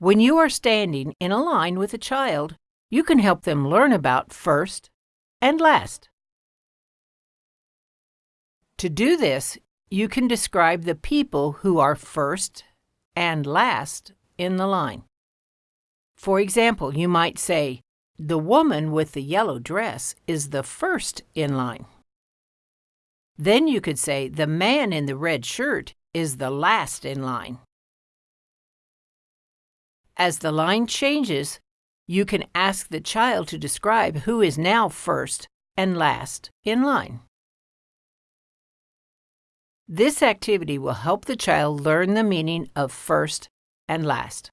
When you are standing in a line with a child, you can help them learn about first and last. To do this, you can describe the people who are first and last in the line. For example, you might say, the woman with the yellow dress is the first in line. Then you could say, the man in the red shirt is the last in line. As the line changes, you can ask the child to describe who is now first and last in line. This activity will help the child learn the meaning of first and last.